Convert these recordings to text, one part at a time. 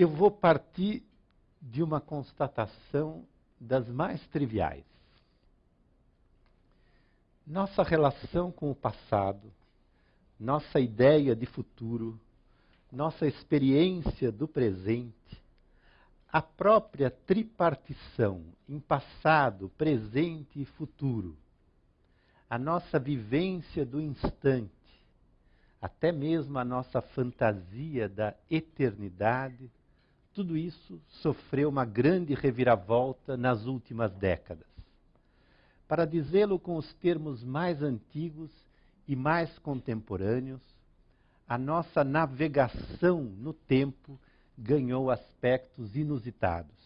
Eu vou partir de uma constatação das mais triviais. Nossa relação com o passado, nossa ideia de futuro, nossa experiência do presente, a própria tripartição em passado, presente e futuro, a nossa vivência do instante, até mesmo a nossa fantasia da eternidade, tudo isso sofreu uma grande reviravolta nas últimas décadas. Para dizê-lo com os termos mais antigos e mais contemporâneos, a nossa navegação no tempo ganhou aspectos inusitados.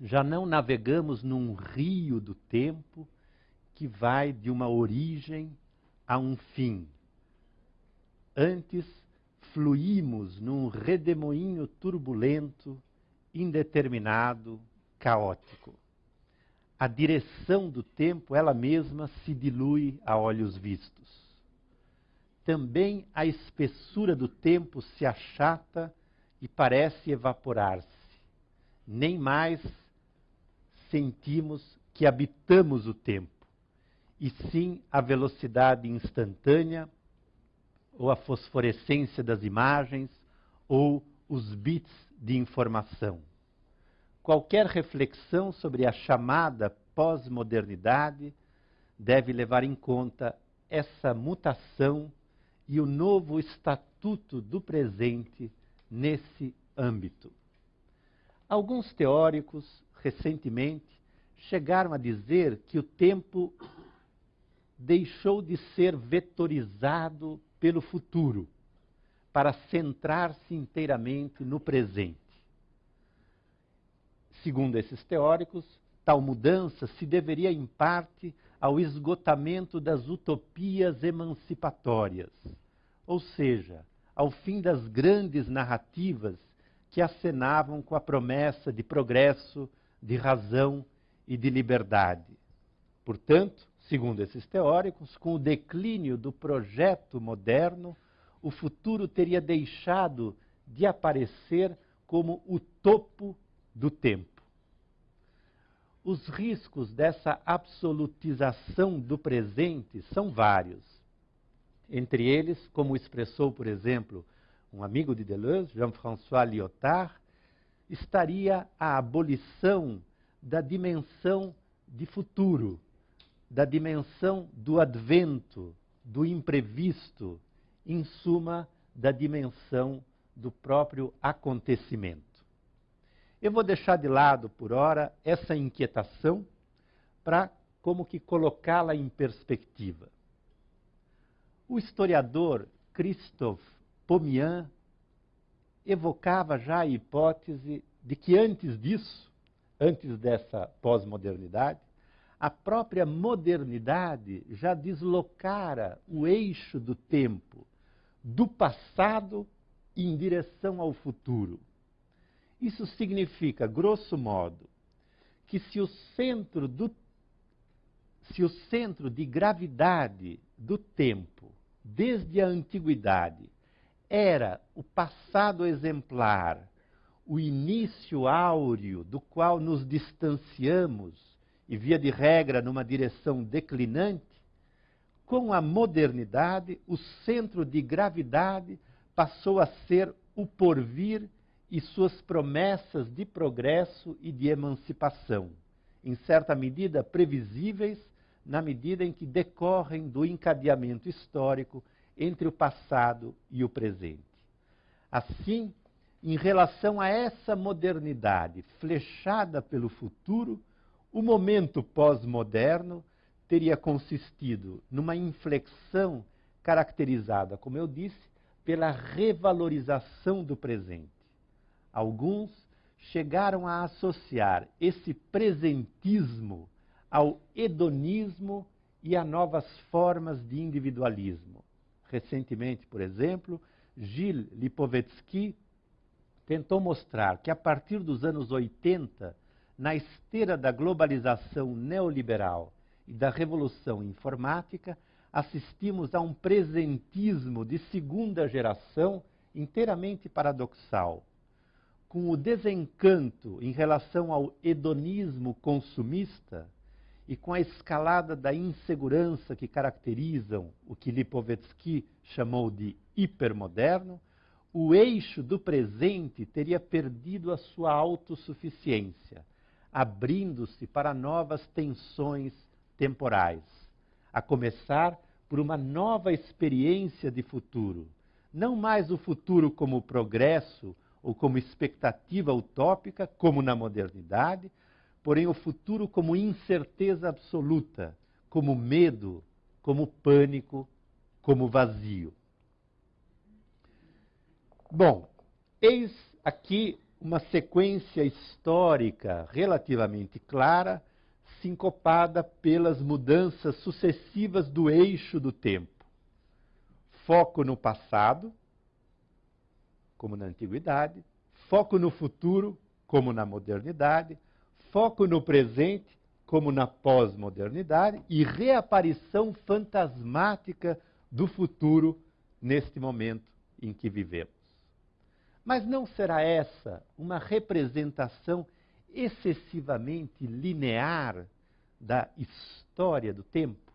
Já não navegamos num rio do tempo que vai de uma origem a um fim. Antes, fluímos num redemoinho turbulento, indeterminado, caótico. A direção do tempo, ela mesma, se dilui a olhos vistos. Também a espessura do tempo se achata e parece evaporar-se. Nem mais sentimos que habitamos o tempo, e sim a velocidade instantânea, ou a fosforescência das imagens, ou os bits de informação. Qualquer reflexão sobre a chamada pós-modernidade deve levar em conta essa mutação e o novo estatuto do presente nesse âmbito. Alguns teóricos, recentemente, chegaram a dizer que o tempo deixou de ser vetorizado pelo futuro para centrar-se inteiramente no presente. Segundo esses teóricos, tal mudança se deveria em parte ao esgotamento das utopias emancipatórias, ou seja, ao fim das grandes narrativas que acenavam com a promessa de progresso, de razão e de liberdade. Portanto, segundo esses teóricos, com o declínio do projeto moderno, o futuro teria deixado de aparecer como o topo do tempo. Os riscos dessa absolutização do presente são vários. Entre eles, como expressou, por exemplo, um amigo de Deleuze, Jean-François Lyotard, estaria a abolição da dimensão de futuro, da dimensão do advento, do imprevisto, em suma, da dimensão do próprio acontecimento. Eu vou deixar de lado, por hora, essa inquietação para como que colocá-la em perspectiva. O historiador Christophe Pomian evocava já a hipótese de que antes disso, antes dessa pós-modernidade, a própria modernidade já deslocara o eixo do tempo do passado em direção ao futuro. Isso significa, grosso modo, que se o centro do se o centro de gravidade do tempo desde a antiguidade, era o passado exemplar, o início áureo do qual nos distanciamos e, via de regra, numa direção declinante, com a modernidade, o centro de gravidade passou a ser o porvir e suas promessas de progresso e de emancipação, em certa medida previsíveis na medida em que decorrem do encadeamento histórico entre o passado e o presente. Assim, em relação a essa modernidade flechada pelo futuro, o momento pós-moderno teria consistido numa inflexão caracterizada, como eu disse, pela revalorização do presente. Alguns chegaram a associar esse presentismo ao hedonismo e a novas formas de individualismo. Recentemente, por exemplo, Gilles Lipovetsky tentou mostrar que a partir dos anos 80, na esteira da globalização neoliberal e da revolução informática, assistimos a um presentismo de segunda geração inteiramente paradoxal. com o desencanto em relação ao hedonismo consumista e com a escalada da insegurança que caracterizam o que Lipovetsky chamou de hipermoderno, o eixo do presente teria perdido a sua autossuficiência, abrindo-se para novas tensões temporais, a começar por uma nova experiência de futuro. Não mais o futuro como progresso ou como expectativa utópica, como na modernidade, porém o futuro como incerteza absoluta, como medo, como pânico, como vazio. Bom, eis aqui uma sequência histórica relativamente clara, sincopada pelas mudanças sucessivas do eixo do tempo. Foco no passado, como na antiguidade, foco no futuro, como na modernidade, foco no presente, como na pós-modernidade, e reaparição fantasmática do futuro neste momento em que vivemos. Mas não será essa uma representação excessivamente linear da história do tempo,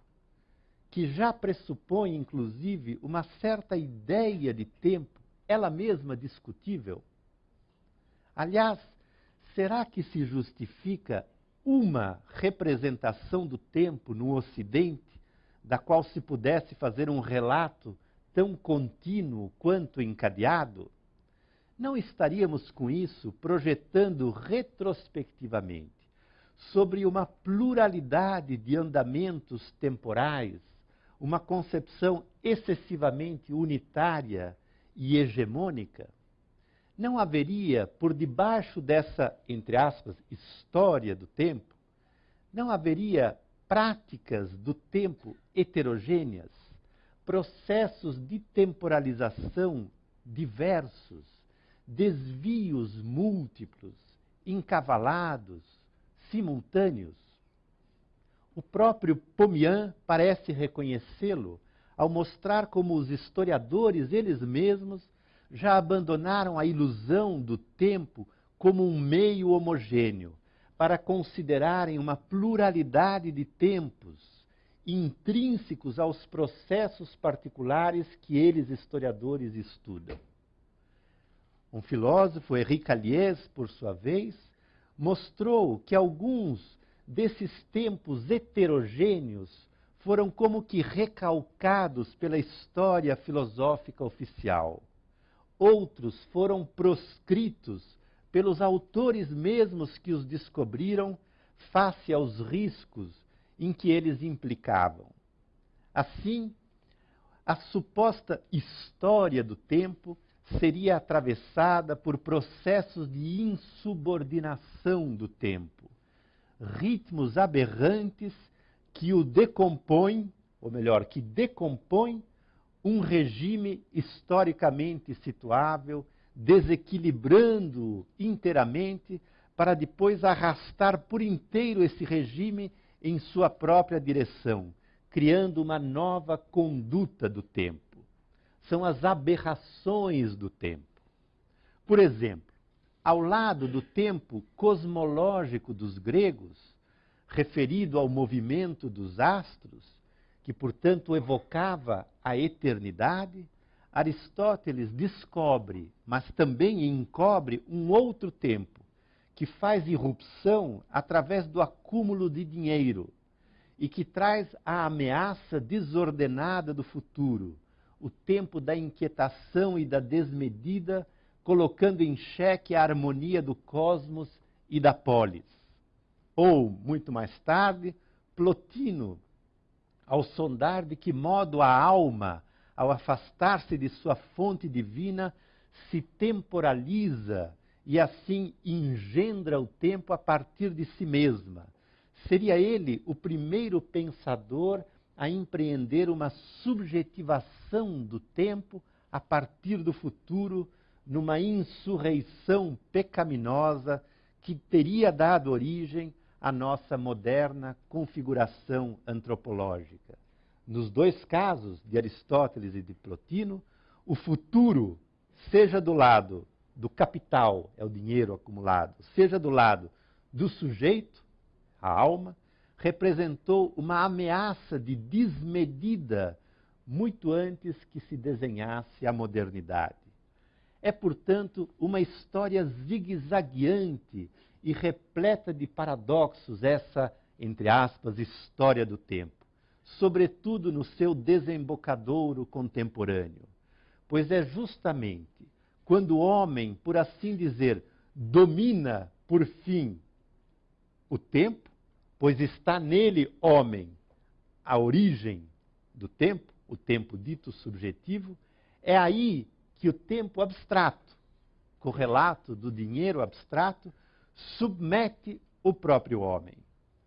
que já pressupõe, inclusive, uma certa ideia de tempo, ela mesma discutível? Aliás, será que se justifica uma representação do tempo no Ocidente, da qual se pudesse fazer um relato tão contínuo quanto encadeado? Não estaríamos com isso projetando retrospectivamente sobre uma pluralidade de andamentos temporais, uma concepção excessivamente unitária e hegemônica? não haveria, por debaixo dessa, entre aspas, história do tempo, não haveria práticas do tempo heterogêneas, processos de temporalização diversos, desvios múltiplos, encavalados, simultâneos. O próprio Pomian parece reconhecê-lo ao mostrar como os historiadores eles mesmos já abandonaram a ilusão do tempo como um meio homogêneo, para considerarem uma pluralidade de tempos intrínsecos aos processos particulares que eles, historiadores, estudam. Um filósofo, Henri Calliès, por sua vez, mostrou que alguns desses tempos heterogêneos foram como que recalcados pela história filosófica oficial outros foram proscritos pelos autores mesmos que os descobriram face aos riscos em que eles implicavam. Assim, a suposta história do tempo seria atravessada por processos de insubordinação do tempo, ritmos aberrantes que o decompõem, ou melhor, que decompõem um regime historicamente situável, desequilibrando inteiramente, para depois arrastar por inteiro esse regime em sua própria direção, criando uma nova conduta do tempo. São as aberrações do tempo. Por exemplo, ao lado do tempo cosmológico dos gregos, referido ao movimento dos astros, que portanto evocava a eternidade, Aristóteles descobre, mas também encobre um outro tempo, que faz irrupção através do acúmulo de dinheiro e que traz a ameaça desordenada do futuro, o tempo da inquietação e da desmedida, colocando em xeque a harmonia do cosmos e da polis. Ou, muito mais tarde, Plotino ao sondar de que modo a alma, ao afastar-se de sua fonte divina, se temporaliza e assim engendra o tempo a partir de si mesma. Seria ele o primeiro pensador a empreender uma subjetivação do tempo a partir do futuro, numa insurreição pecaminosa que teria dado origem a nossa moderna configuração antropológica. Nos dois casos, de Aristóteles e de Plotino, o futuro, seja do lado do capital, é o dinheiro acumulado, seja do lado do sujeito, a alma, representou uma ameaça de desmedida muito antes que se desenhasse a modernidade. É, portanto, uma história zigue-zagueante e repleta de paradoxos essa, entre aspas, história do tempo, sobretudo no seu desembocadouro contemporâneo. Pois é justamente quando o homem, por assim dizer, domina por fim o tempo, pois está nele, homem, a origem do tempo, o tempo dito subjetivo, é aí que o tempo abstrato, correlato do dinheiro abstrato, submete o próprio homem.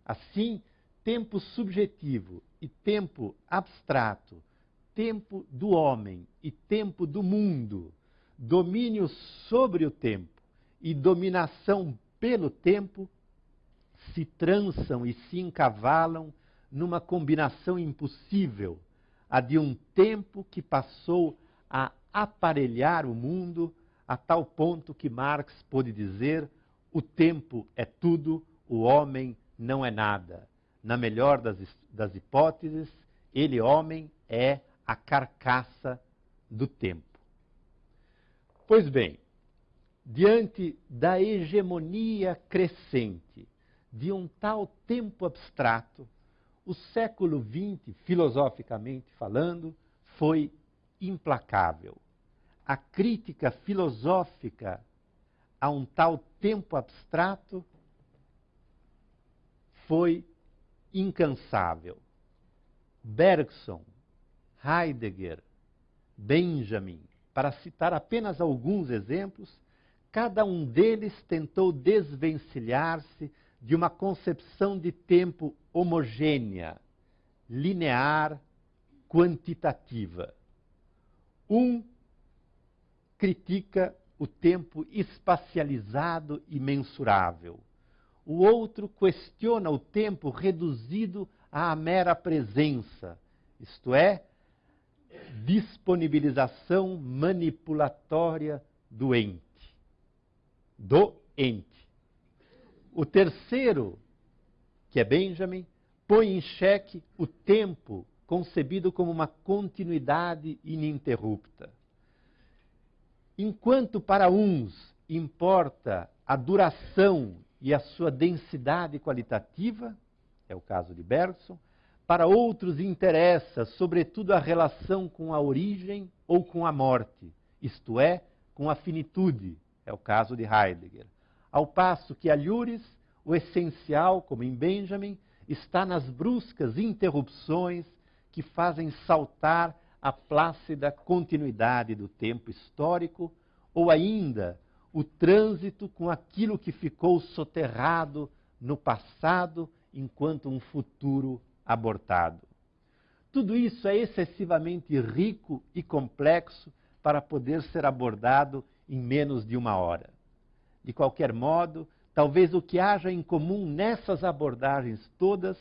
Assim, tempo subjetivo e tempo abstrato, tempo do homem e tempo do mundo, domínio sobre o tempo e dominação pelo tempo se trançam e se encavalam numa combinação impossível, a de um tempo que passou a aparelhar o mundo a tal ponto que Marx pôde dizer: o tempo é tudo, o homem não é nada. Na melhor das, das hipóteses, ele, homem, é a carcaça do tempo. Pois bem, diante da hegemonia crescente de um tal tempo abstrato, o século XX, filosoficamente falando, foi implacável. A crítica filosófica a um tal tempo abstrato foi incansável. Bergson, Heidegger, Benjamin, para citar apenas alguns exemplos, cada um deles tentou desvencilhar-se de uma concepção de tempo homogênea, linear, quantitativa. Um critica o tempo espacializado e mensurável. O outro questiona o tempo reduzido à mera presença, isto é, disponibilização manipulatória do ente. Do ente. O terceiro, que é Benjamin, põe em xeque o tempo concebido como uma continuidade ininterrupta. Enquanto para uns importa a duração e a sua densidade qualitativa, é o caso de Bergson, para outros interessa, sobretudo, a relação com a origem ou com a morte, isto é, com a finitude, é o caso de Heidegger. Ao passo que a Lures, o essencial, como em Benjamin, está nas bruscas interrupções que fazem saltar a plácida continuidade do tempo histórico, ou ainda o trânsito com aquilo que ficou soterrado no passado enquanto um futuro abortado. Tudo isso é excessivamente rico e complexo para poder ser abordado em menos de uma hora. De qualquer modo, talvez o que haja em comum nessas abordagens todas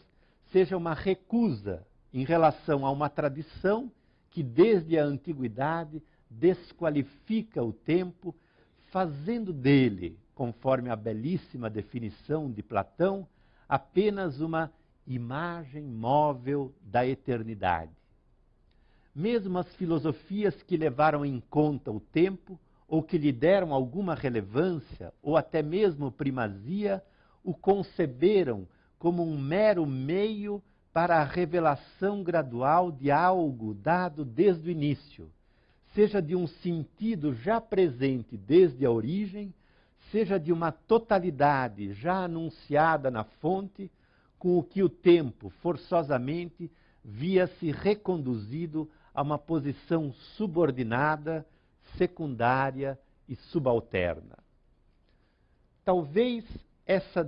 seja uma recusa em relação a uma tradição que, desde a antiguidade, desqualifica o tempo, fazendo dele, conforme a belíssima definição de Platão, apenas uma imagem móvel da eternidade. Mesmo as filosofias que levaram em conta o tempo ou que lhe deram alguma relevância, ou até mesmo primazia, o conceberam como um mero meio para a revelação gradual de algo dado desde o início, seja de um sentido já presente desde a origem, seja de uma totalidade já anunciada na fonte, com o que o tempo, forçosamente, via-se reconduzido a uma posição subordinada secundária e subalterna. Talvez essa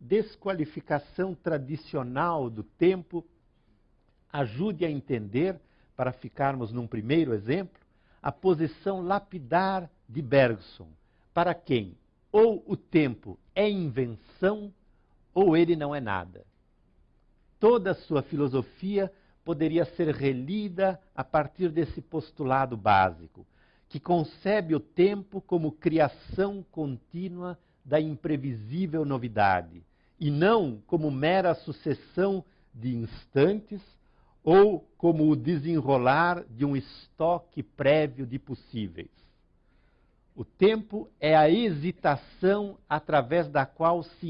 desqualificação tradicional do tempo ajude a entender, para ficarmos num primeiro exemplo, a posição lapidar de Bergson, para quem ou o tempo é invenção ou ele não é nada. Toda a sua filosofia poderia ser relida a partir desse postulado básico, que concebe o tempo como criação contínua da imprevisível novidade, e não como mera sucessão de instantes ou como o desenrolar de um estoque prévio de possíveis. O tempo é a hesitação através da qual se,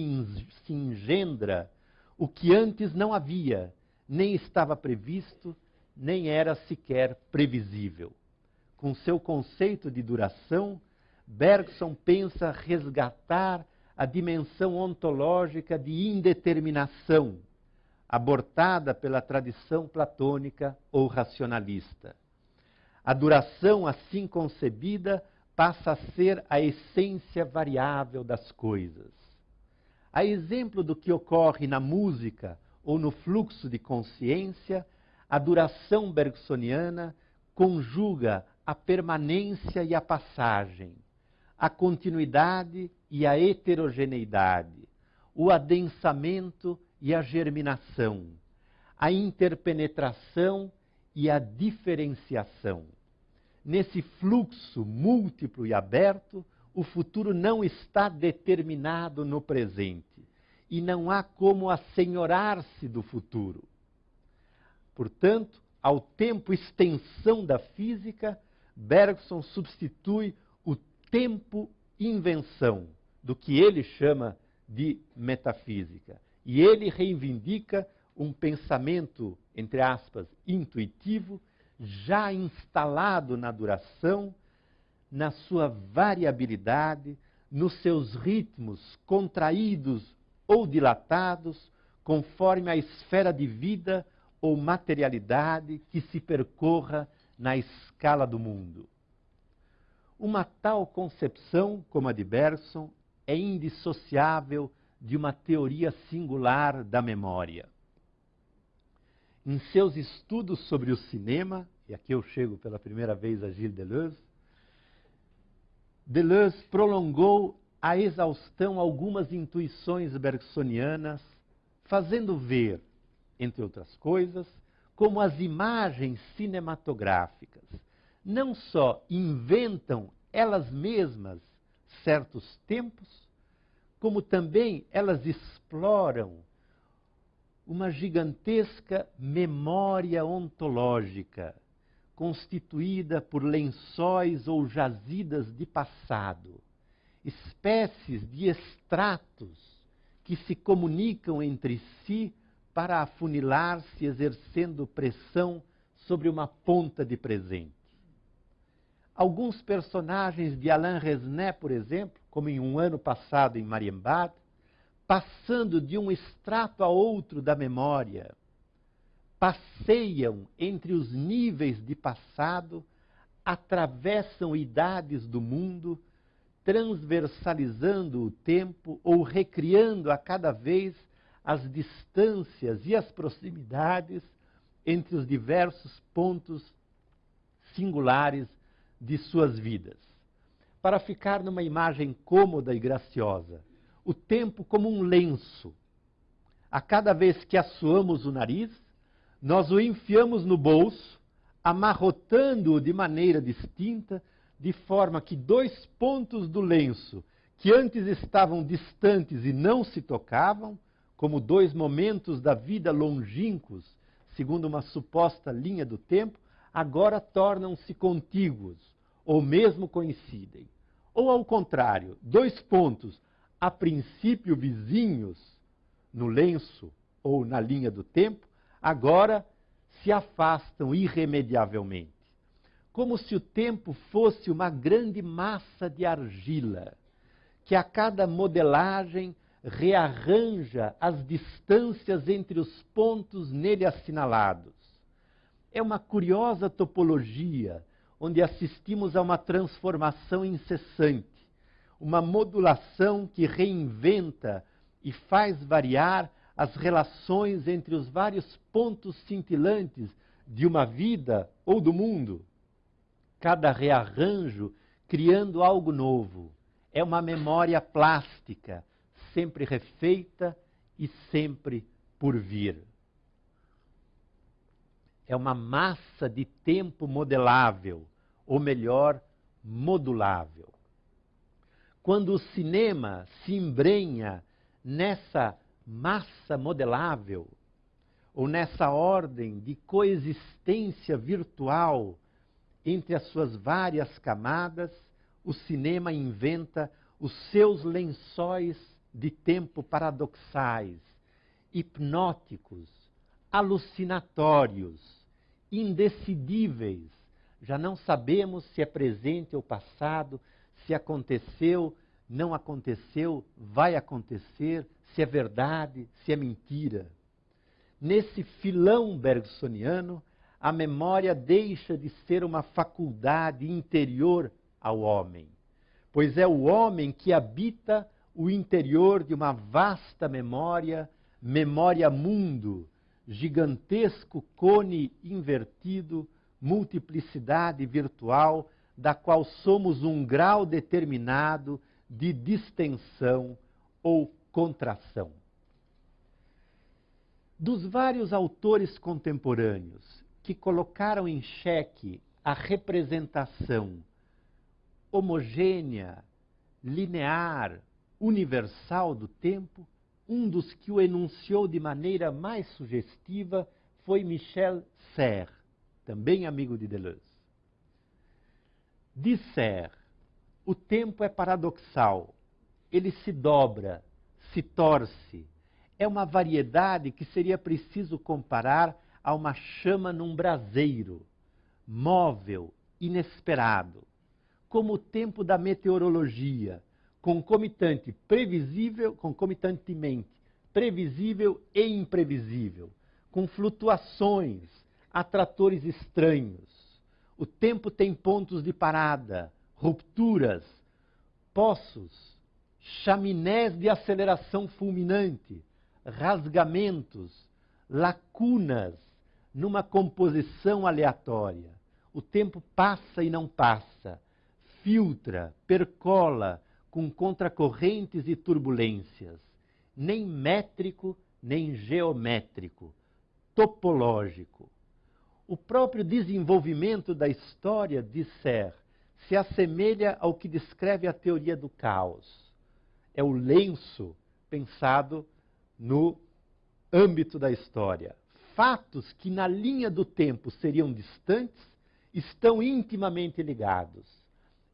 engendra o que antes não havia, nem estava previsto, nem era sequer previsível. Com seu conceito de duração, Bergson pensa resgatar a dimensão ontológica de indeterminação, abortada pela tradição platônica ou racionalista. A duração assim concebida passa a ser a essência variável das coisas. A exemplo do que ocorre na música ou no fluxo de consciência, a duração bergsoniana conjuga a permanência e a passagem, a continuidade e a heterogeneidade, o adensamento e a germinação, a interpenetração e a diferenciação. Nesse fluxo múltiplo e aberto, o futuro não está determinado no presente e não há como assenhorar-se do futuro. Portanto, ao tempo extensão da física, Bergson substitui o tempo invenção do que ele chama de metafísica. E ele reivindica um pensamento, entre aspas, intuitivo, já instalado na duração, na sua variabilidade, nos seus ritmos contraídos ou dilatados, conforme a esfera de vida ou materialidade que se percorra na escala do mundo. Uma tal concepção, como a de Bergson, é indissociável de uma teoria singular da memória. Em seus estudos sobre o cinema, e aqui eu chego pela primeira vez a Gilles Deleuze, Deleuze prolongou a exaustão algumas intuições bergsonianas, fazendo ver, entre outras coisas, como as imagens cinematográficas não só inventam elas mesmas certos tempos, como também elas exploram uma gigantesca memória ontológica, constituída por lençóis ou jazidas de passado, espécies de extratos que se comunicam entre si para afunilar-se exercendo pressão sobre uma ponta de presente. Alguns personagens de Alain Resnais, por exemplo, como em um ano passado em Marienbad, passando de um extrato a outro da memória, passeiam entre os níveis de passado, atravessam idades do mundo, transversalizando o tempo ou recriando a cada vez as distâncias e as proximidades entre os diversos pontos singulares de suas vidas. Para ficar numa imagem cômoda e graciosa, o tempo como um lenço. A cada vez que assoamos o nariz, nós o enfiamos no bolso, amarrotando-o de maneira distinta, de forma que dois pontos do lenço, que antes estavam distantes e não se tocavam, como dois momentos da vida longínquos, segundo uma suposta linha do tempo, agora tornam-se contíguos, ou mesmo coincidem. Ou ao contrário, dois pontos, a princípio vizinhos, no lenço ou na linha do tempo, agora se afastam irremediavelmente. Como se o tempo fosse uma grande massa de argila, que a cada modelagem rearranja as distâncias entre os pontos nele assinalados. É uma curiosa topologia, onde assistimos a uma transformação incessante, uma modulação que reinventa e faz variar as relações entre os vários pontos cintilantes de uma vida ou do mundo. Cada rearranjo criando algo novo. É uma memória plástica sempre refeita e sempre por vir. É uma massa de tempo modelável, ou melhor, modulável. Quando o cinema se embrenha nessa massa modelável, ou nessa ordem de coexistência virtual entre as suas várias camadas, o cinema inventa os seus lençóis de tempo paradoxais, hipnóticos, alucinatórios, indecidíveis. Já não sabemos se é presente ou passado, se aconteceu, não aconteceu, vai acontecer, se é verdade, se é mentira. Nesse filão bergsoniano, a memória deixa de ser uma faculdade interior ao homem, pois é o homem que habita o interior de uma vasta memória, memória mundo, gigantesco cone invertido, multiplicidade virtual, da qual somos um grau determinado de distensão ou contração. Dos vários autores contemporâneos que colocaram em xeque a representação homogênea, linear, universal do tempo, um dos que o enunciou de maneira mais sugestiva foi Michel Serres, também amigo de Deleuze. Diz Serres, o tempo é paradoxal, ele se dobra, se torce. É uma variedade que seria preciso comparar a uma chama num braseiro, móvel, inesperado, como o tempo da meteorologia, concomitante, previsível, concomitantemente, previsível e imprevisível, com flutuações, atratores estranhos. O tempo tem pontos de parada, rupturas, poços, chaminés de aceleração fulminante, rasgamentos, lacunas numa composição aleatória. O tempo passa e não passa, filtra, percola, com contracorrentes e turbulências, nem métrico, nem geométrico, topológico. O próprio desenvolvimento da história de se assemelha ao que descreve a teoria do caos. É o lenço pensado no âmbito da história. Fatos que na linha do tempo seriam distantes estão intimamente ligados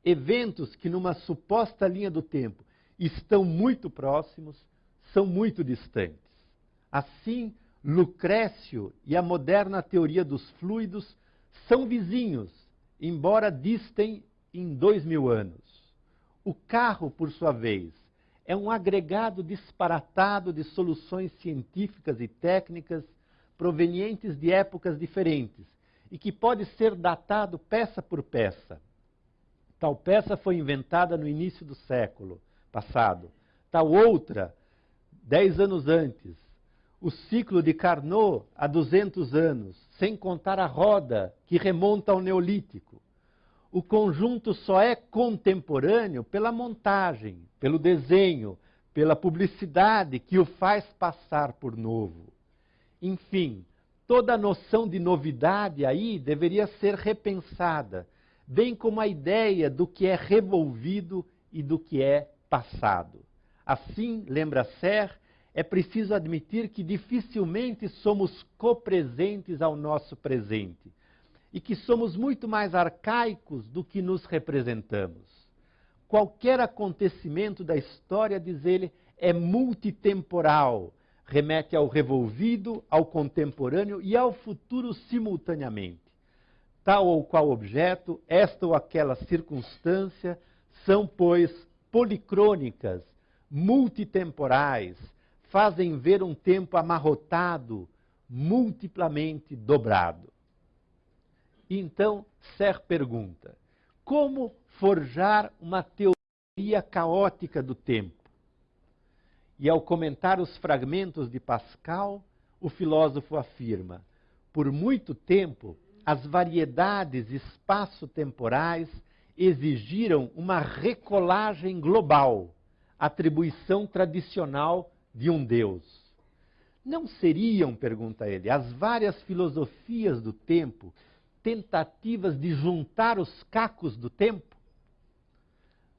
eventos que numa suposta linha do tempo estão muito próximos, são muito distantes. Assim, Lucrécio e a moderna teoria dos fluidos são vizinhos, embora distem em dois mil anos. O carro, por sua vez, é um agregado disparatado de soluções científicas e técnicas provenientes de épocas diferentes e que pode ser datado peça por peça. Tal peça foi inventada no início do século passado. Tal outra, dez anos antes. O ciclo de Carnot, há 200 anos, sem contar a roda, que remonta ao Neolítico. O conjunto só é contemporâneo pela montagem, pelo desenho, pela publicidade que o faz passar por novo. Enfim, toda a noção de novidade aí deveria ser repensada bem como a ideia do que é revolvido e do que é passado. Assim, lembra Ser, é preciso admitir que dificilmente somos copresentes ao nosso presente e que somos muito mais arcaicos do que nos representamos. Qualquer acontecimento da história, diz ele, é multitemporal, remete ao revolvido, ao contemporâneo e ao futuro simultaneamente tal ou qual objeto, esta ou aquela circunstância, são, pois, policrônicas, multitemporais, fazem ver um tempo amarrotado, multiplamente dobrado. Então, Ser pergunta: como forjar uma teoria caótica do tempo? E ao comentar os fragmentos de Pascal, o filósofo afirma: por muito tempo as variedades espaço-temporais exigiram uma recolagem global, atribuição tradicional de um Deus. Não seriam, pergunta ele, as várias filosofias do tempo tentativas de juntar os cacos do tempo?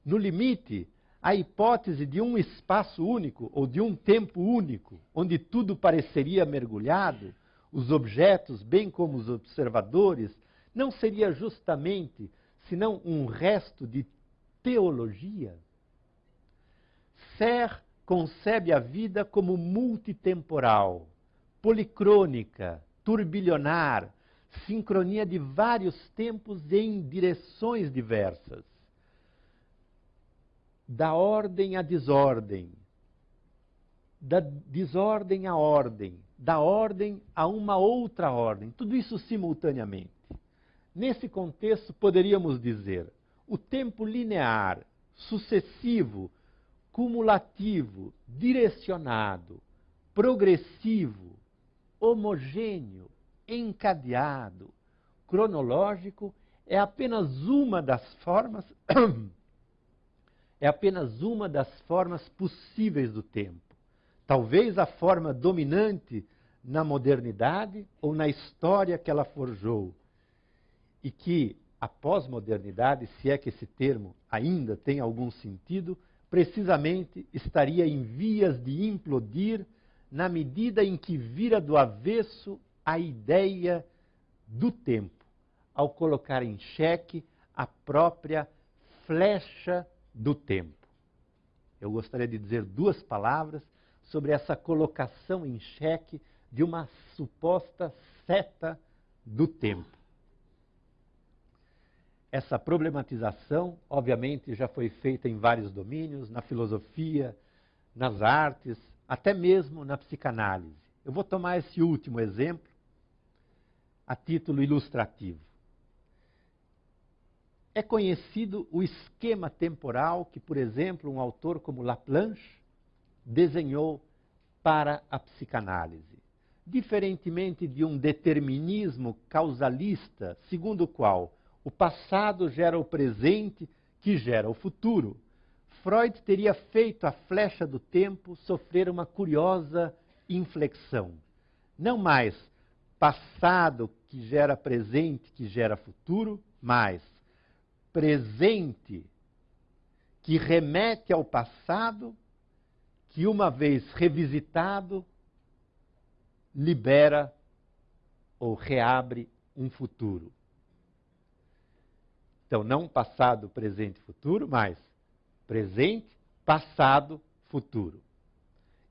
no limite, a hipótese de um espaço único ou de um tempo único, onde tudo pareceria mergulhado, os objetos, bem como os observadores, não seria justamente senão um resto de teologia? Ser concebe a vida como multitemporal, policrônica, turbilionar, sincronia de vários tempos em direções diversas da ordem à desordem, da desordem à ordem, da ordem a uma outra ordem, tudo isso simultaneamente. Nesse contexto, poderíamos dizer: o tempo linear, sucessivo, cumulativo, direcionado, progressivo, homogêneo, encadeado, cronológico, é apenas uma das formas é apenas uma das formas possíveis do tempo. Talvez a forma dominante na modernidade ou na história que ela forjou. E que a pós-modernidade, se é que esse termo ainda tem algum sentido, precisamente estaria em vias de implodir na medida em que vira do avesso a ideia do tempo, ao colocar em xeque a própria flecha do tempo. Eu gostaria de dizer duas palavras sobre essa colocação em xeque de uma suposta seta do tempo. Essa problematização, obviamente, já foi feita em vários domínios, na filosofia, nas artes, até mesmo na psicanálise. Eu vou tomar esse último exemplo a título ilustrativo. É conhecido o esquema temporal que, por exemplo, um autor como Laplanche desenhou para a psicanálise. Diferentemente de um determinismo causalista, segundo o qual o passado gera o presente, que gera o futuro, Freud teria feito a flecha do tempo sofrer uma curiosa inflexão. Não mais passado que gera presente, que gera futuro, mas presente que remete ao passado, que uma vez revisitado, libera ou reabre um futuro. Então, não passado, presente, futuro, mas presente, passado, futuro.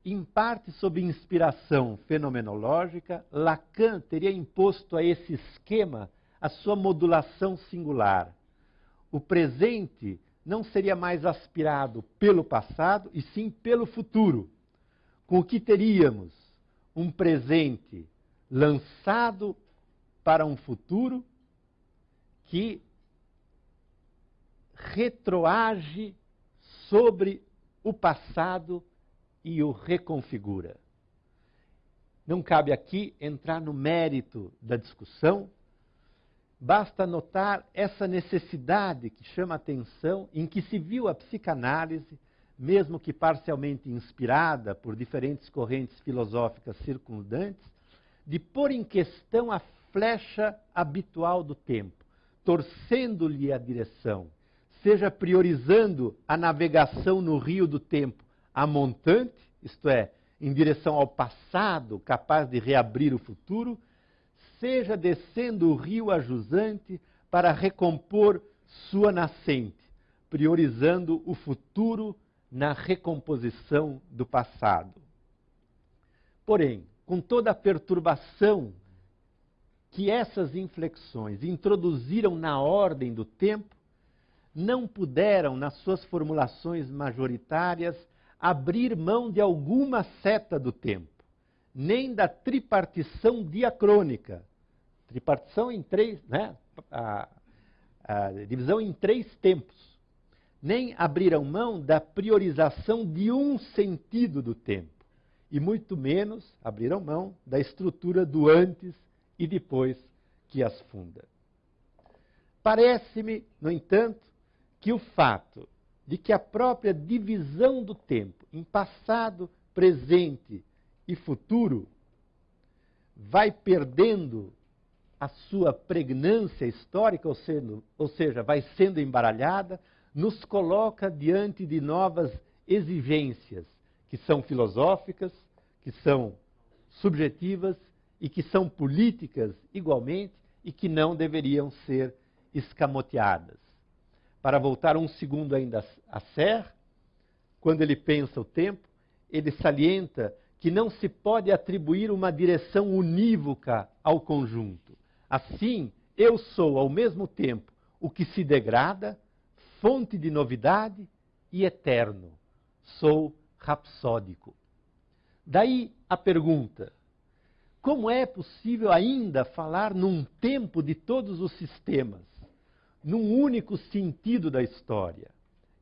Em parte sob inspiração fenomenológica, Lacan teria imposto a esse esquema a sua modulação singular o presente não seria mais aspirado pelo passado, e sim pelo futuro. Com o que teríamos um presente lançado para um futuro que retroage sobre o passado e o reconfigura. Não cabe aqui entrar no mérito da discussão, Basta notar essa necessidade que chama atenção, em que se viu a psicanálise, mesmo que parcialmente inspirada por diferentes correntes filosóficas circundantes, de pôr em questão a flecha habitual do tempo, torcendo-lhe a direção, seja priorizando a navegação no rio do tempo a montante, isto é, em direção ao passado, capaz de reabrir o futuro, seja descendo o rio a jusante para recompor sua nascente, priorizando o futuro na recomposição do passado. Porém, com toda a perturbação que essas inflexões introduziram na ordem do tempo, não puderam, nas suas formulações majoritárias, abrir mão de alguma seta do tempo, nem da tripartição diacrônica, Tripartição em três, né? A, a divisão em três tempos. Nem abriram mão da priorização de um sentido do tempo. E muito menos abriram mão da estrutura do antes e depois que as funda. Parece-me, no entanto, que o fato de que a própria divisão do tempo em passado, presente e futuro vai perdendo a sua pregnância histórica, ou, sendo, ou seja, vai sendo embaralhada nos coloca diante de novas exigências, que são filosóficas, que são subjetivas e que são políticas igualmente e que não deveriam ser escamoteadas. Para voltar um segundo ainda a Serre, quando ele pensa o tempo, ele salienta que não se pode atribuir uma direção unívoca ao conjunto. Assim, eu sou ao mesmo tempo o que se degrada, fonte de novidade e eterno. Sou rapsódico. Daí a pergunta: como é possível ainda falar num tempo de todos os sistemas, num único sentido da história?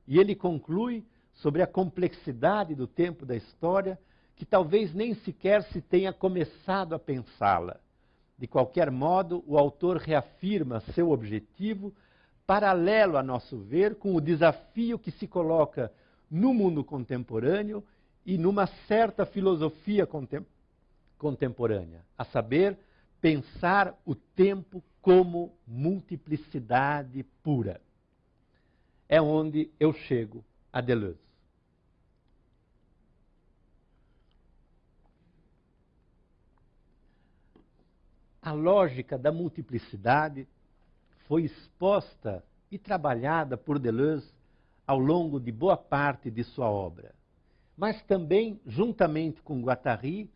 E ele conclui sobre a complexidade do tempo da história, que talvez nem sequer se tenha começado a pensá-la. De qualquer modo, o autor reafirma seu objetivo, paralelo, a nosso ver, com o desafio que se coloca no mundo contemporâneo e numa certa filosofia contemporânea contemporânea, a saber, pensar o tempo como multiplicidade pura. É onde eu chego a Deleuze. A lógica da multiplicidade foi exposta e trabalhada por Deleuze ao longo de boa parte de sua obra, mas também, juntamente com Guattari,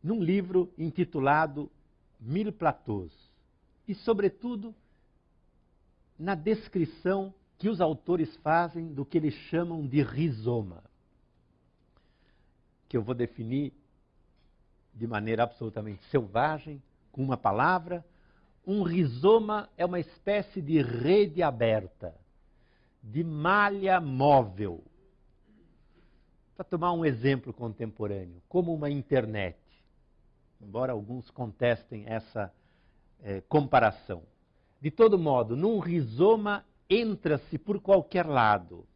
num livro intitulado Mil Platôs, e, sobretudo, na descrição que os autores fazem do que eles chamam de rizoma, que eu vou definir de maneira absolutamente selvagem, com uma palavra. Um rizoma é uma espécie de rede aberta, de malha móvel. Para tomar um exemplo contemporâneo, como uma internet embora alguns contestem essa é, comparação. De todo modo, num rizoma entra-se por qualquer lado.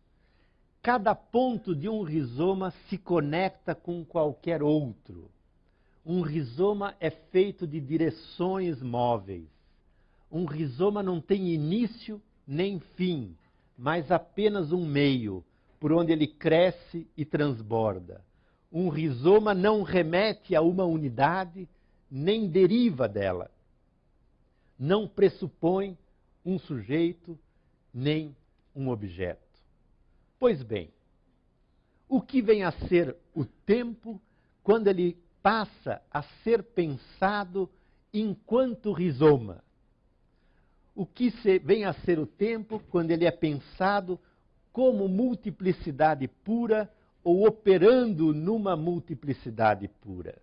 Cada ponto de um rizoma se conecta com qualquer outro. Um rizoma é feito de direções móveis. Um rizoma não tem início nem fim, mas apenas um meio por onde ele cresce e transborda um rizoma não remete a uma unidade, nem deriva dela. Não pressupõe um sujeito, nem um objeto. Pois bem, o que vem a ser o tempo quando ele passa a ser pensado enquanto rizoma? O que vem a ser o tempo quando ele é pensado como multiplicidade pura ou operando numa multiplicidade pura.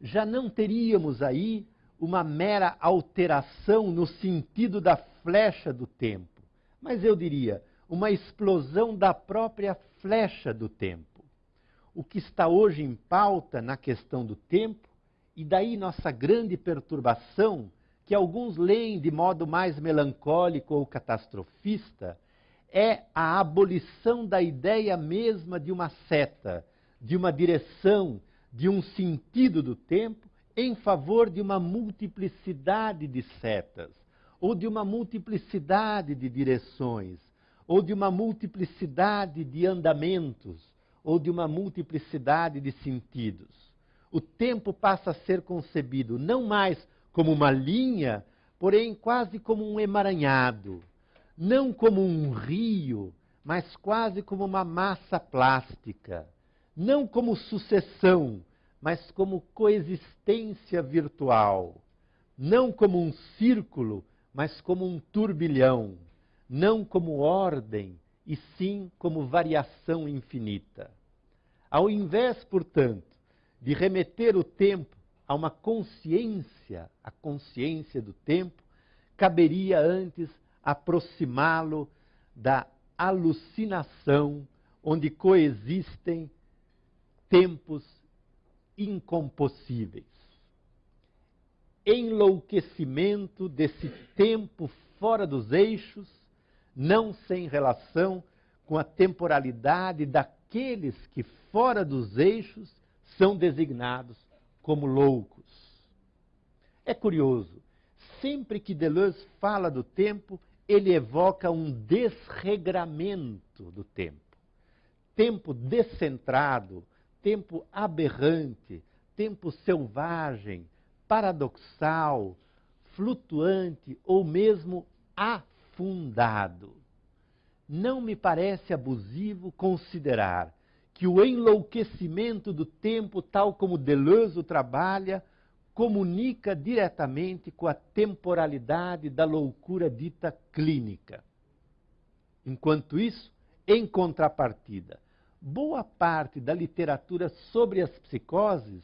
Já não teríamos aí uma mera alteração no sentido da flecha do tempo, mas eu diria uma explosão da própria flecha do tempo. O que está hoje em pauta na questão do tempo, e daí nossa grande perturbação, que alguns leem de modo mais melancólico ou catastrofista, é a abolição da ideia mesma de uma seta, de uma direção, de um sentido do tempo, em favor de uma multiplicidade de setas, ou de uma multiplicidade de direções, ou de uma multiplicidade de andamentos, ou de uma multiplicidade de sentidos. O tempo passa a ser concebido não mais como uma linha, porém quase como um emaranhado. Não como um rio, mas quase como uma massa plástica, não como sucessão, mas como coexistência virtual, não como um círculo, mas como um turbilhão, não como ordem, e sim como variação infinita. Ao invés, portanto, de remeter o tempo a uma consciência, a consciência do tempo, caberia antes aproximá-lo da alucinação onde coexistem tempos incompossíveis. Enlouquecimento desse tempo fora dos eixos, não sem relação com a temporalidade daqueles que fora dos eixos são designados como loucos. É curioso, sempre que Deleuze fala do tempo, ele evoca um desregramento do tempo. Tempo descentrado, tempo aberrante, tempo selvagem, paradoxal, flutuante ou mesmo afundado. Não me parece abusivo considerar que o enlouquecimento do tempo, tal como Deleuze o trabalha, comunica diretamente com a temporalidade da loucura dita clínica. Enquanto isso, em contrapartida, boa parte da literatura sobre as psicoses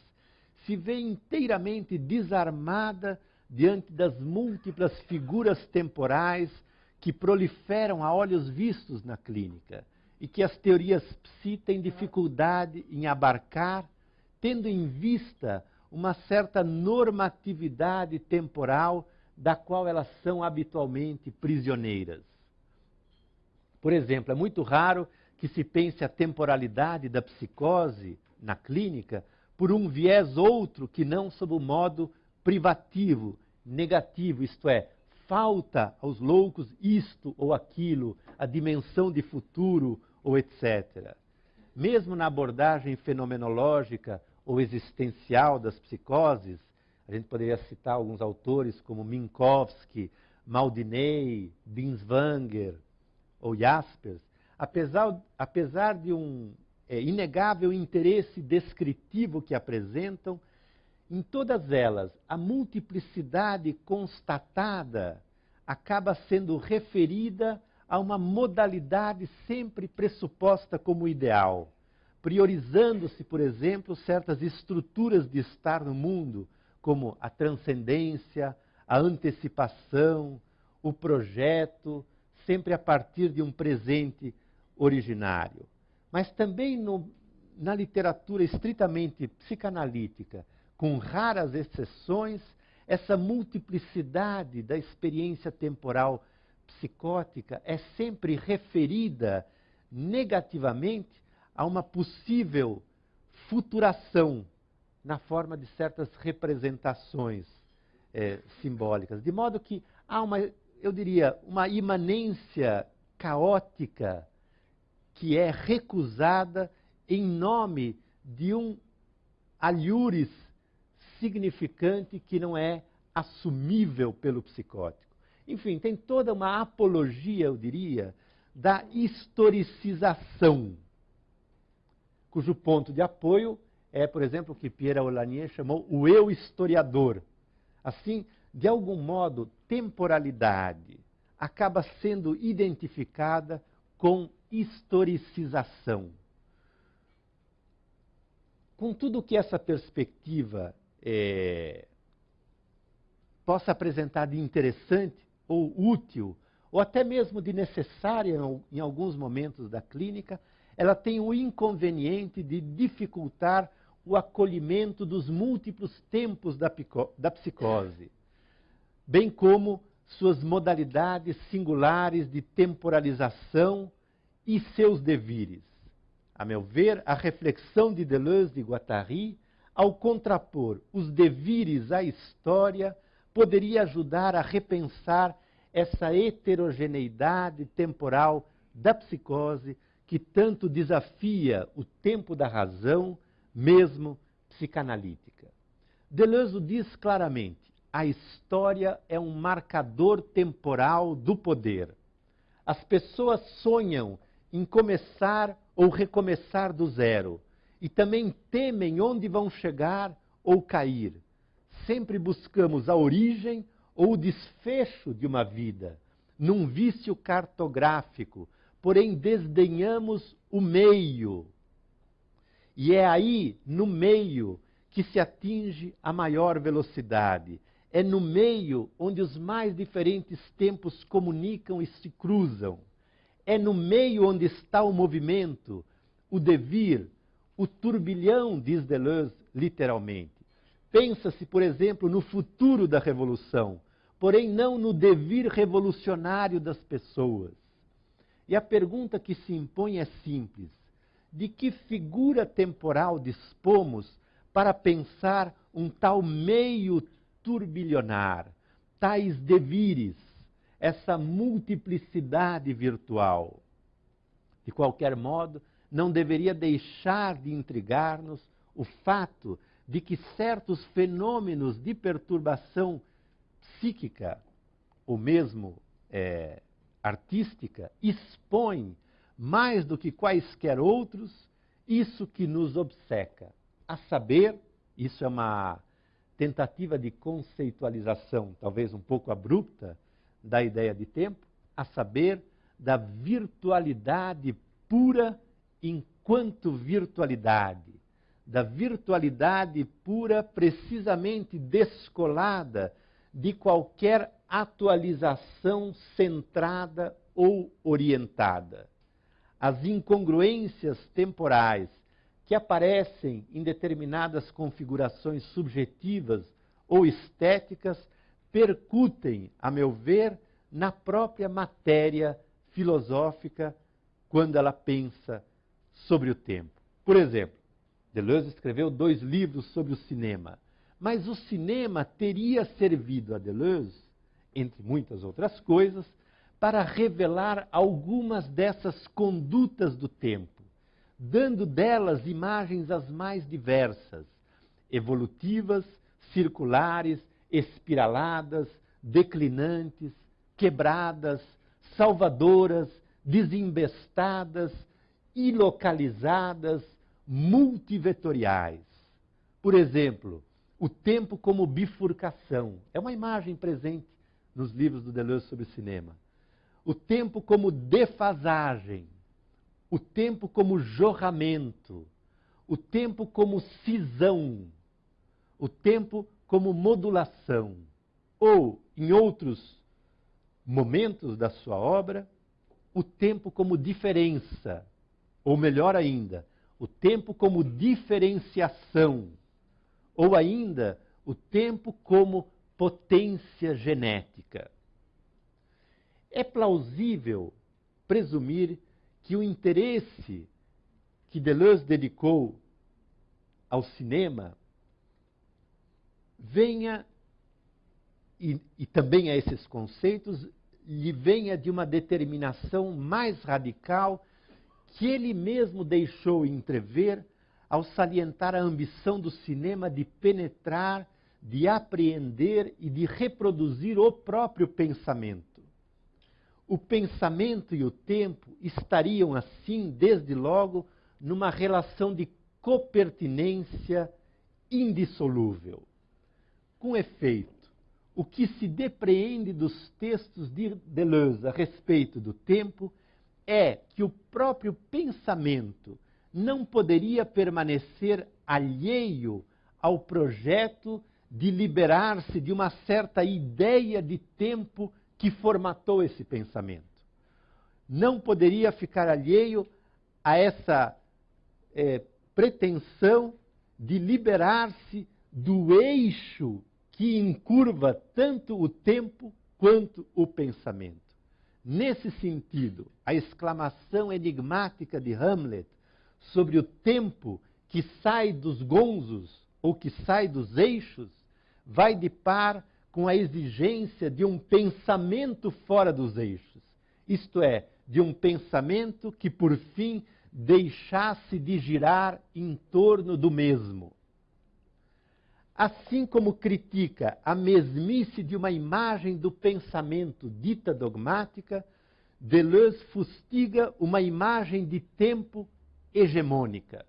se vê inteiramente desarmada diante das múltiplas figuras temporais que proliferam a olhos vistos na clínica e que as teorias psi têm dificuldade em abarcar, tendo em vista uma certa normatividade temporal da qual elas são habitualmente prisioneiras. Por exemplo, é muito raro que se pense a temporalidade da psicose na clínica por um viés outro que não sob o modo privativo, negativo, isto é, falta aos loucos isto ou aquilo, a dimensão de futuro ou etc. Mesmo na abordagem fenomenológica ou existencial das psicoses, a gente poderia citar alguns autores como Minkowski, Maldinei, Binswanger ou Jaspers, apesar, apesar de um é, inegável interesse descritivo que apresentam, em todas elas, a multiplicidade constatada acaba sendo referida a uma modalidade sempre pressuposta como ideal, priorizando-se, por exemplo, certas estruturas de estar no mundo, como a transcendência, a antecipação, o projeto, sempre a partir de um presente originário. Mas também no, na literatura estritamente psicanalítica, com raras exceções, essa multiplicidade da experiência temporal psicótica é sempre referida negativamente a uma possível futuração na forma de certas representações é, simbólicas. De modo que há uma, eu diria, uma imanência caótica que é recusada em nome de um alhures significante que não é assumível pelo psicótico. Enfim, tem toda uma apologia, eu diria, da historicização, cujo ponto de apoio é, por exemplo, o que Pierre Olanier chamou o eu historiador. Assim, de algum modo, temporalidade acaba sendo identificada com historicização. Com tudo que essa perspectiva é, possa apresentar de interessante ou útil, ou até mesmo de necessária em alguns momentos da clínica, ela tem o inconveniente de dificultar o acolhimento dos múltiplos tempos da, da psicose, bem como suas modalidades singulares de temporalização e seus devires. A meu ver, a reflexão de Deleuze e Guattari ao contrapor os devires à história, poderia ajudar a repensar essa heterogeneidade temporal da psicose que tanto desafia o tempo da razão, mesmo psicanalítica. Deleuze diz claramente: a história é um marcador temporal do poder. As pessoas sonham em começar ou recomeçar do zero e também temem onde vão chegar ou cair. Sempre buscamos a origem ou o desfecho de uma vida, num vício cartográfico, porém desdenhamos o meio. E é aí, no meio, que se atinge a maior velocidade. É no meio onde os mais diferentes tempos comunicam e se cruzam. É no meio onde está o movimento, o devir, o turbilhão, diz Deleuze, literalmente. Pensa-se, por exemplo, no futuro da revolução, porém não no devir revolucionário das pessoas. E a pergunta que se impõe é simples: de que figura temporal dispomos para pensar um tal meio turbilhonar, tais devires, essa multiplicidade virtual. De qualquer modo, não deveria deixar de intrigar-nos o fato de que certos fenômenos de perturbação psíquica, ou mesmo é, artística, expõem, mais do que quaisquer outros, isso que nos obceca. A saber, isso é uma tentativa de conceitualização, talvez um pouco abrupta, da ideia de tempo, a saber, da virtualidade pura enquanto virtualidade, da virtualidade pura precisamente descolada de qualquer atualização centrada ou orientada. As incongruências temporais que aparecem em determinadas configurações subjetivas ou estéticas percutem, a meu ver, na própria matéria filosófica quando ela pensa sobre o tempo. Por exemplo, Deleuze escreveu dois livros sobre o cinema, mas o cinema teria servido a Deleuze, entre muitas outras coisas, para revelar algumas dessas condutas do tempo, dando delas imagens as mais diversas, evolutivas, circulares, espiraladas, declinantes, quebradas, salvadoras, desembestadas, ilocalizadas, multivetoriais. Por exemplo, o tempo como bifurcação. É uma imagem presente nos livros do Deleuze sobre cinema. O tempo como defasagem. O tempo como jorramento. O tempo como cisão. O tempo como modulação. Ou, em outros momentos da sua obra, o tempo como diferença, ou melhor ainda, o tempo como diferenciação, ou ainda o tempo como potência genética. É plausível presumir que o interesse que Deleuze dedicou ao cinema venha, e, e também a esses conceitos, lhe venha de uma determinação mais radical que ele mesmo deixou entrever ao salientar a ambição do cinema de penetrar, de apreender e de reproduzir o próprio pensamento. O pensamento e o tempo estariam, assim, desde logo, numa relação de copertinência indissolúvel. Com efeito, o que se depreende dos textos de Deleuze a respeito do tempo é que o próprio pensamento não poderia permanecer alheio ao projeto de liberar-se de uma certa ideia de tempo que formatou esse pensamento. Não poderia ficar alheio a essa é, pretensão de liberar-se do eixo que encurva tanto o tempo quanto o pensamento. Nesse sentido, a exclamação enigmática de Hamlet sobre o tempo que sai dos gonzos ou que sai dos eixos vai de par com a exigência de um pensamento fora dos eixos, isto é, de um pensamento que por fim deixasse de girar em torno do mesmo assim como critica a mesmice de uma imagem do pensamento dita dogmática, Deleuze fustiga uma imagem de tempo hegemônica.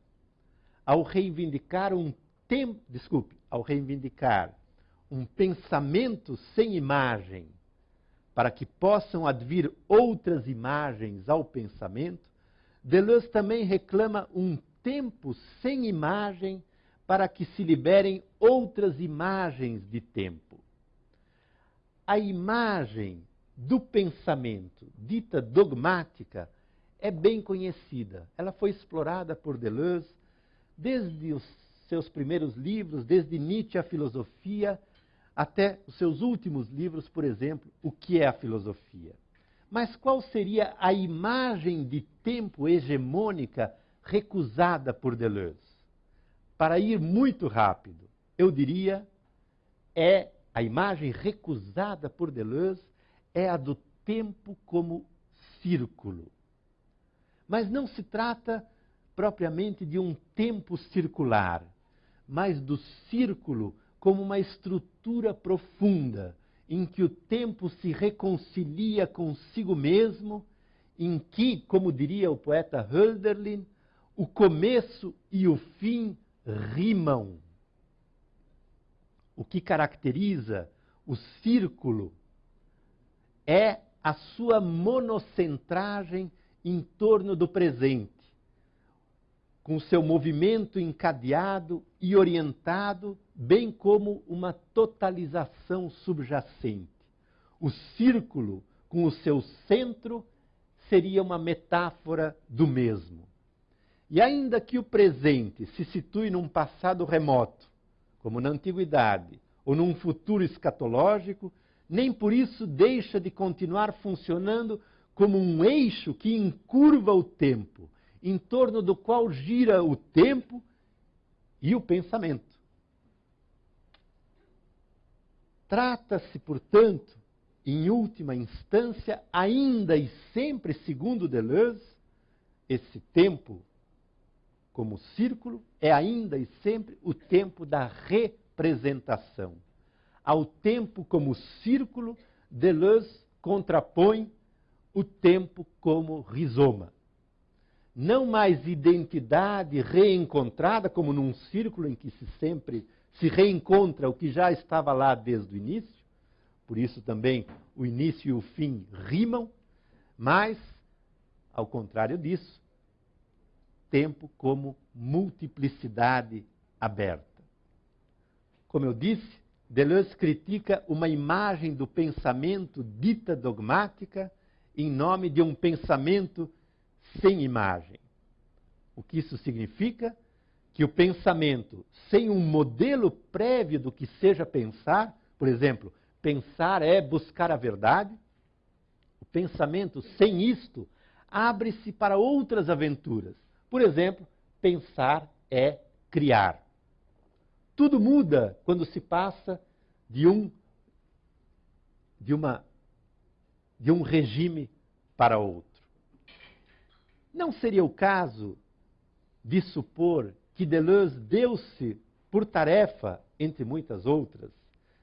Ao reivindicar um tempo, desculpe, ao reivindicar um pensamento sem imagem, para que possam advir outras imagens ao pensamento, Deleuze também reclama um tempo sem imagem para que se liberem outras imagens de tempo. A imagem do pensamento, dita dogmática, é bem conhecida. Ela foi explorada por Deleuze desde os seus primeiros livros, desde Nietzsche a filosofia, até os seus últimos livros, por exemplo, O que é a filosofia. Mas qual seria a imagem de tempo hegemônica recusada por Deleuze? Para ir muito rápido, eu diria, é a imagem recusada por Deleuze é a do tempo como círculo. Mas não se trata propriamente de um tempo circular, mas do círculo como uma estrutura profunda em que o tempo se reconcilia consigo mesmo, em que, como diria o poeta Hölderlin, o começo e o fim rimam. O que caracteriza o círculo é a sua monocentragem em torno do presente, com seu movimento encadeado e orientado, bem como uma totalização subjacente. O círculo, com o seu centro, seria uma metáfora do mesmo. E ainda que o presente se situe num passado remoto, como na antiguidade, ou num futuro escatológico, nem por isso deixa de continuar funcionando como um eixo que encurva o tempo, em torno do qual gira o tempo e o pensamento. Trata-se, portanto, em última instância, ainda e sempre segundo Deleuze, esse tempo como círculo é ainda e sempre o tempo da representação. Ao tempo como círculo, Deleuze contrapõe o tempo como rizoma. Não mais identidade reencontrada como num círculo em que se sempre se reencontra o que já estava lá desde o início, por isso também o início e o fim rimam, mas, ao contrário disso, tempo como multiplicidade aberta. Como eu disse, Deleuze critica uma imagem do pensamento dita dogmática em nome de um pensamento sem imagem. O que isso significa? Que o pensamento sem um modelo prévio do que seja pensar, por exemplo, pensar é buscar a verdade, o pensamento sem isto abre-se para outras aventuras. Por exemplo, pensar é criar. Tudo muda quando se passa de um de uma de um regime para outro. Não seria o caso de supor que Deleuze deu-se por tarefa, entre muitas outras,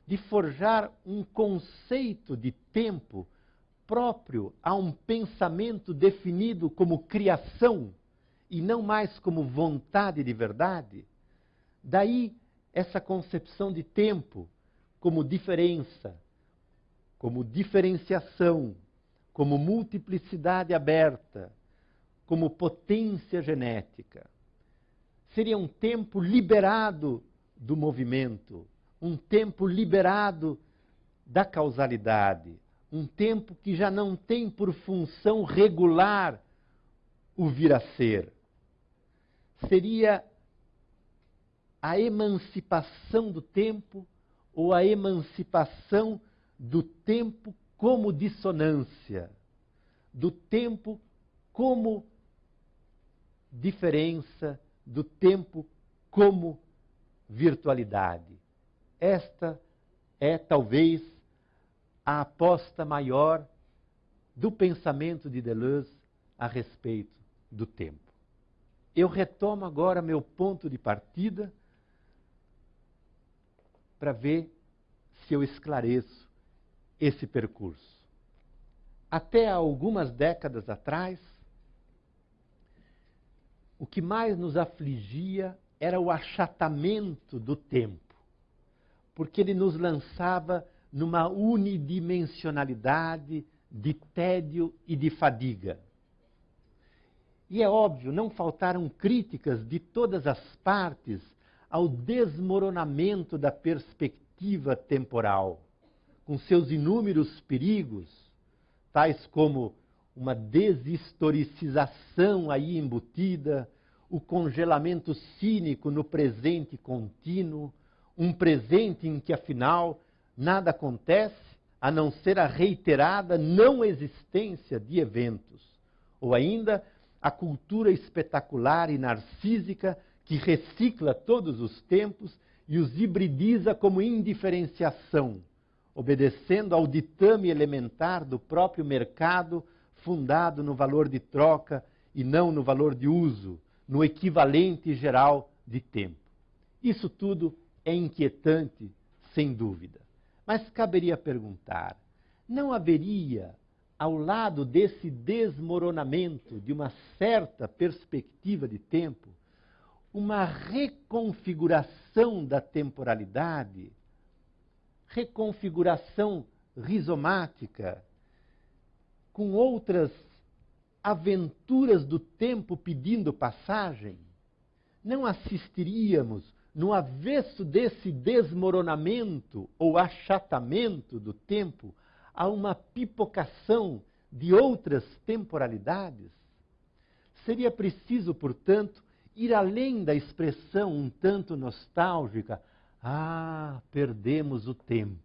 de forjar um conceito de tempo próprio a um pensamento definido como criação e não mais como vontade de verdade? Daí essa concepção de tempo como diferença, como diferenciação, como multiplicidade aberta, como potência genética. Seria um tempo liberado do movimento, um tempo liberado da causalidade, um tempo que já não tem por função regular o vir a ser. Seria a emancipação do tempo ou a emancipação do tempo como dissonância, do tempo como diferença, do tempo como virtualidade. Esta é talvez a aposta maior do pensamento de Deleuze a respeito do tempo. Eu retomo agora meu ponto de partida para ver se eu esclareço esse percurso. Até algumas décadas atrás, o que mais nos afligia era o achatamento do tempo, porque ele nos lançava numa unidimensionalidade de tédio e de fadiga. E é óbvio, não faltaram críticas de todas as partes ao desmoronamento da perspectiva temporal, com seus inúmeros perigos, tais como uma deshistoricização aí embutida, o congelamento cínico no presente contínuo, um presente em que afinal nada acontece a não ser a reiterada não existência de eventos, ou ainda a cultura espetacular e narcísica que recicla todos os tempos e os hibridiza como indiferenciação, obedecendo ao ditame elementar do próprio mercado, fundado no valor de troca e não no valor de uso, no equivalente geral de tempo. Isso tudo é inquietante, sem dúvida. Mas caberia perguntar: não haveria, ao lado desse desmoronamento de uma certa perspectiva de tempo, uma reconfiguração da temporalidade, reconfiguração rizomática, com outras aventuras do tempo pedindo passagem? Não assistiríamos no avesso desse desmoronamento ou achatamento do tempo, a uma pipocação de outras temporalidades? Seria preciso, portanto, ir além da expressão um tanto nostálgica, ah, perdemos o tempo.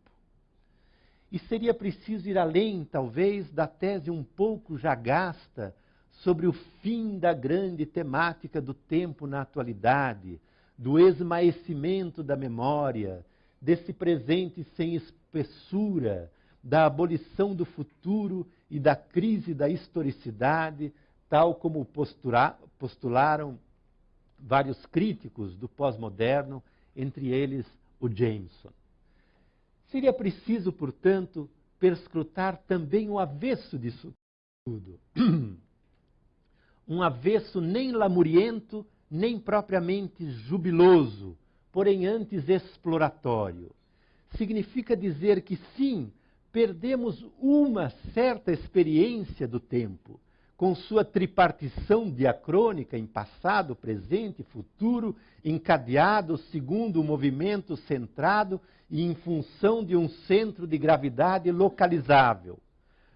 E seria preciso ir além, talvez, da tese um pouco já gasta sobre o fim da grande temática do tempo na atualidade, do esmaecimento da memória, desse presente sem espessura, da abolição do futuro e da crise da historicidade, tal como postularam vários críticos do pós-moderno, entre eles o Jameson. Seria preciso, portanto, perscrutar também o avesso disso tudo. Um avesso nem lamuriento, nem propriamente jubiloso, porém antes exploratório. Significa dizer que sim, perdemos uma certa experiência do tempo, com sua tripartição diacrônica em passado, presente e futuro, encadeado segundo um movimento centrado e em função de um centro de gravidade localizável.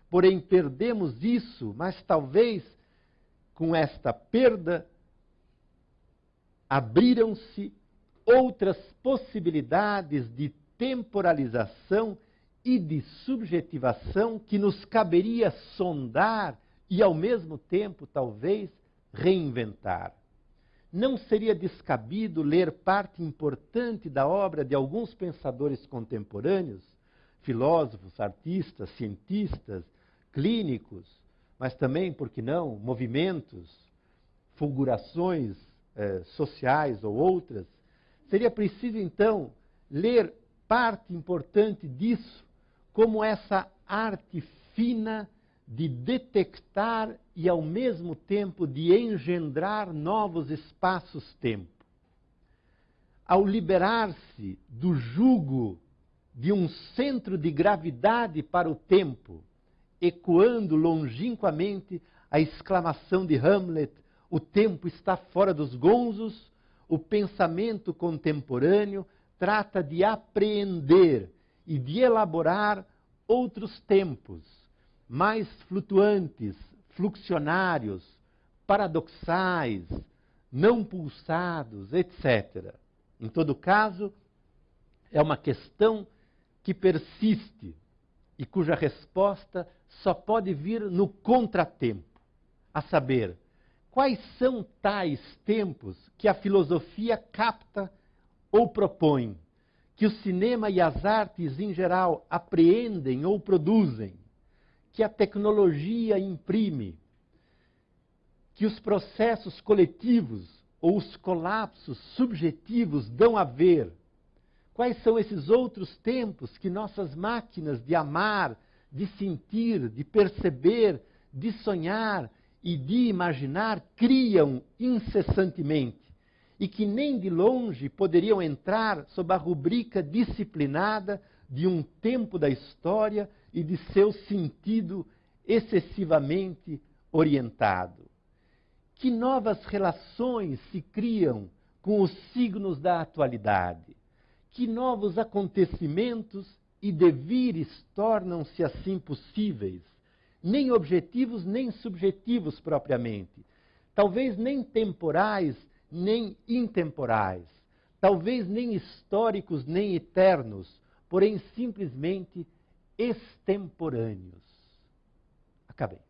Porém, perdemos isso, mas talvez com esta perda abriram-se outras possibilidades de temporalização e de subjetivação que nos caberia sondar e, ao mesmo tempo, talvez, reinventar. Não seria descabido ler parte importante da obra de alguns pensadores contemporâneos, filósofos, artistas, cientistas, clínicos, mas também, por que não, movimentos, fulgurações eh, sociais ou outras, seria preciso então ler parte importante disso como essa arte fina de detectar e ao mesmo tempo de engendrar novos espaços-tempo. Ao liberar-se do jugo de um centro de gravidade para o tempo, ecoando longínquamente a exclamação de Hamlet o tempo está fora dos gonzos, o pensamento contemporâneo trata de apreender e de elaborar outros tempos, mais flutuantes, fluxionários, paradoxais, não pulsados, etc. Em todo caso, é uma questão que persiste e cuja resposta só pode vir no contratempo, a saber, Quais são tais tempos que a filosofia capta ou propõe, que o cinema e as artes em geral apreendem ou produzem, que a tecnologia imprime, que os processos coletivos ou os colapsos subjetivos dão a ver? Quais são esses outros tempos que nossas máquinas de amar, de sentir, de perceber, de sonhar e de imaginar criam incessantemente e que nem de longe poderiam entrar sob a rubrica disciplinada de um tempo da história e de seu sentido excessivamente orientado. Que novas relações se criam com os signos da atualidade? Que novos acontecimentos e devires tornam-se assim possíveis? nem objetivos nem subjetivos propriamente, talvez nem temporais nem intemporais, talvez nem históricos nem eternos, porém simplesmente extemporâneos. Acabei.